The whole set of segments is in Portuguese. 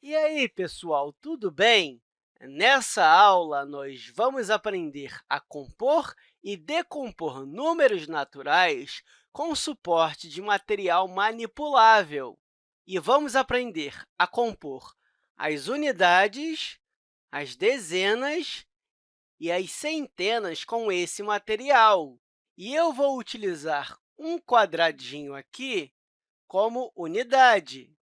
E aí, pessoal, tudo bem? Nessa aula, nós vamos aprender a compor e decompor números naturais com suporte de material manipulável. E vamos aprender a compor as unidades, as dezenas e as centenas com esse material. E eu vou utilizar um quadradinho aqui como unidade.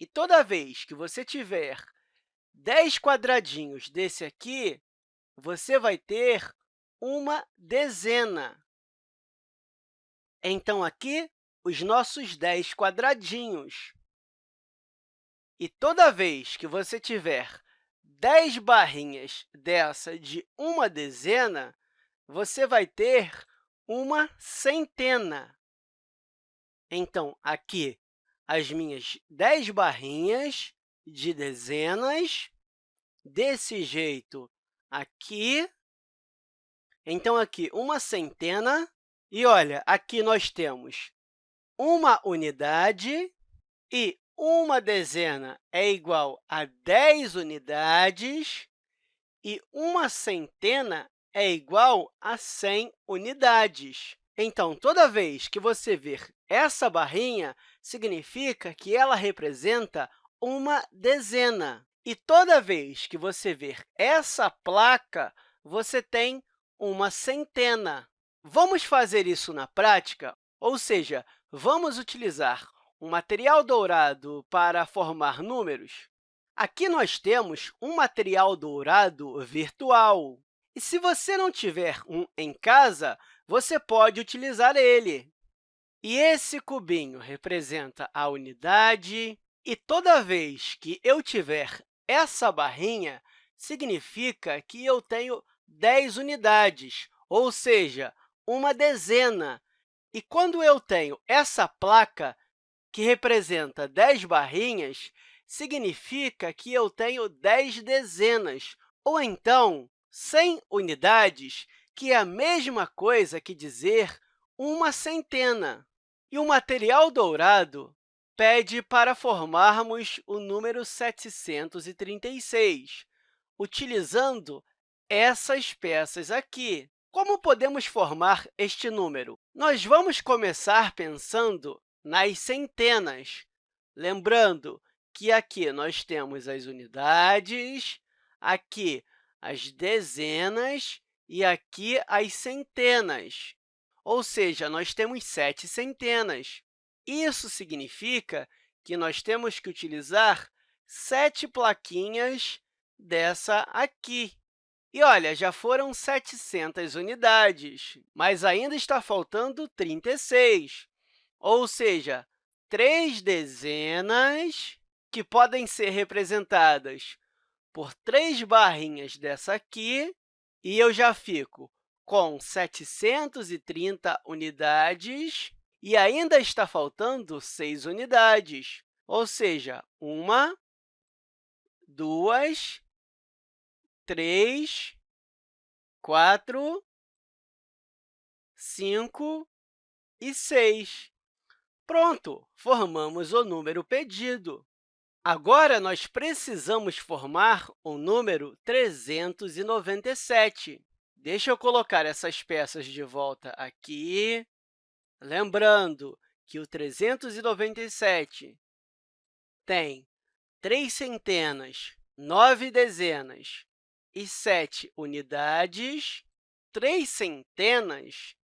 E toda vez que você tiver 10 quadradinhos desse aqui, você vai ter uma dezena. Então, aqui, os nossos 10 quadradinhos. E toda vez que você tiver 10 barrinhas dessa de uma dezena, você vai ter uma centena. Então, aqui, as minhas 10 barrinhas de dezenas, desse jeito aqui. Então, aqui, uma centena. E, olha, aqui nós temos uma unidade e uma dezena é igual a 10 unidades e uma centena é igual a 100 unidades. Então, toda vez que você ver essa barrinha, significa que ela representa uma dezena. E toda vez que você ver essa placa, você tem uma centena. Vamos fazer isso na prática? Ou seja, vamos utilizar um material dourado para formar números? Aqui nós temos um material dourado virtual. E se você não tiver um em casa, você pode utilizar ele. E esse cubinho representa a unidade, e toda vez que eu tiver essa barrinha, significa que eu tenho 10 unidades, ou seja, uma dezena. E quando eu tenho essa placa, que representa 10 barrinhas, significa que eu tenho 10 dezenas, ou então 100 unidades, que é a mesma coisa que dizer uma centena. E o material dourado pede para formarmos o número 736, utilizando essas peças aqui. Como podemos formar este número? Nós vamos começar pensando nas centenas, lembrando que aqui nós temos as unidades, aqui as dezenas e aqui as centenas. Ou seja, nós temos sete centenas. Isso significa que nós temos que utilizar sete plaquinhas dessa aqui. E, olha, já foram 700 unidades, mas ainda está faltando 36, ou seja, três dezenas que podem ser representadas por três barrinhas dessa aqui, e eu já fico com 730 unidades e ainda está faltando 6 unidades, ou seja, uma, duas, três, quatro, cinco e seis. Pronto, formamos o número pedido. Agora, nós precisamos formar o número 397. Deixa eu colocar essas peças de volta aqui. Lembrando que o 397 tem três centenas, nove dezenas e sete unidades. Três centenas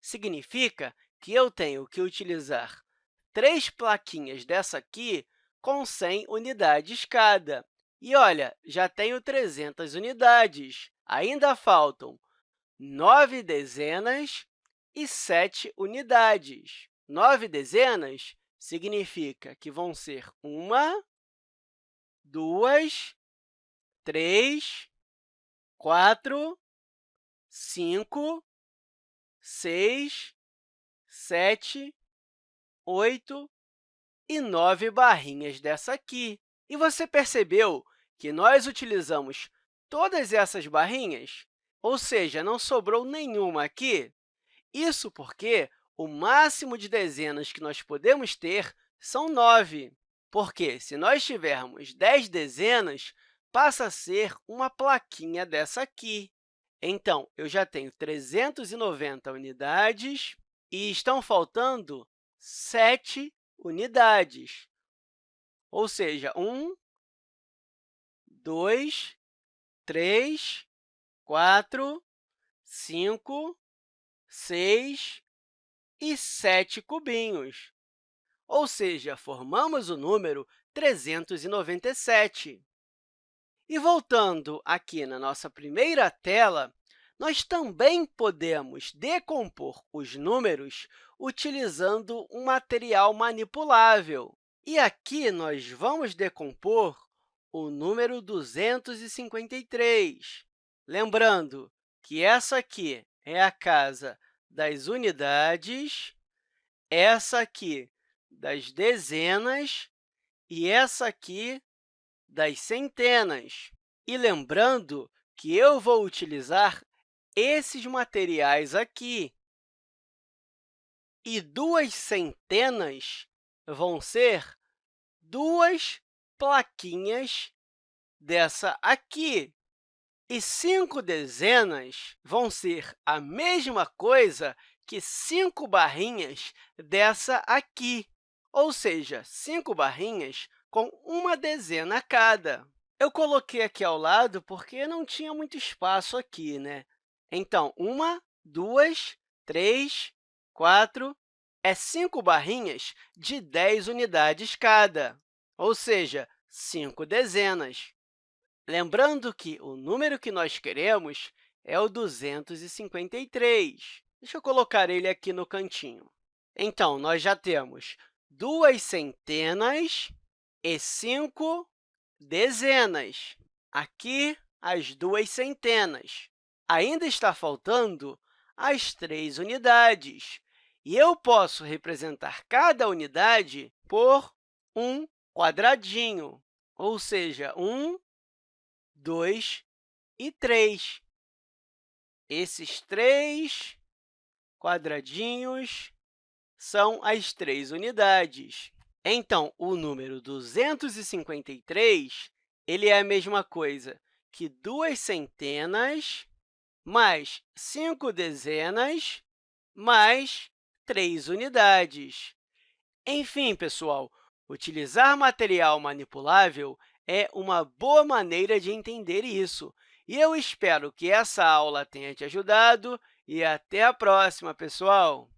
significa que eu tenho que utilizar três plaquinhas dessa aqui com 100 unidades cada. E, olha, já tenho 300 unidades. Ainda faltam nove dezenas e sete unidades. Nove dezenas significa que vão ser uma, duas, três, quatro, cinco, seis, sete, oito e nove barrinhas dessa aqui. E você percebeu que nós utilizamos todas essas barrinhas? Ou seja, não sobrou nenhuma aqui. Isso porque o máximo de dezenas que nós podemos ter são 9. porque se nós tivermos 10 dezenas, passa a ser uma plaquinha dessa aqui. Então, eu já tenho 390 unidades e estão faltando 7 unidades. Ou seja, 1, 2, 3, 4, 5, 6 e 7 cubinhos. Ou seja, formamos o número 397. E voltando aqui na nossa primeira tela, nós também podemos decompor os números utilizando um material manipulável. E aqui nós vamos decompor o número 253. Lembrando que essa aqui é a casa das unidades, essa aqui das dezenas e essa aqui das centenas. E lembrando que eu vou utilizar esses materiais aqui. E duas centenas vão ser duas plaquinhas dessa aqui. E cinco dezenas vão ser a mesma coisa que cinco barrinhas dessa aqui, ou seja, cinco barrinhas com uma dezena cada. Eu coloquei aqui ao lado porque não tinha muito espaço aqui, né? Então, uma, duas, três, quatro, é cinco barrinhas de 10 unidades cada, ou seja, cinco dezenas. Lembrando que o número que nós queremos é o 253. Deixa eu colocar ele aqui no cantinho. Então, nós já temos duas centenas e cinco dezenas. Aqui, as duas centenas. Ainda está faltando as três unidades. E eu posso representar cada unidade por um quadradinho, ou seja, um, dois e três. Esses três quadradinhos são as três unidades. Então, o número 253 ele é a mesma coisa que duas centenas mais cinco dezenas mais três unidades. Enfim, pessoal, utilizar material manipulável é uma boa maneira de entender isso. E eu espero que essa aula tenha te ajudado e até a próxima, pessoal!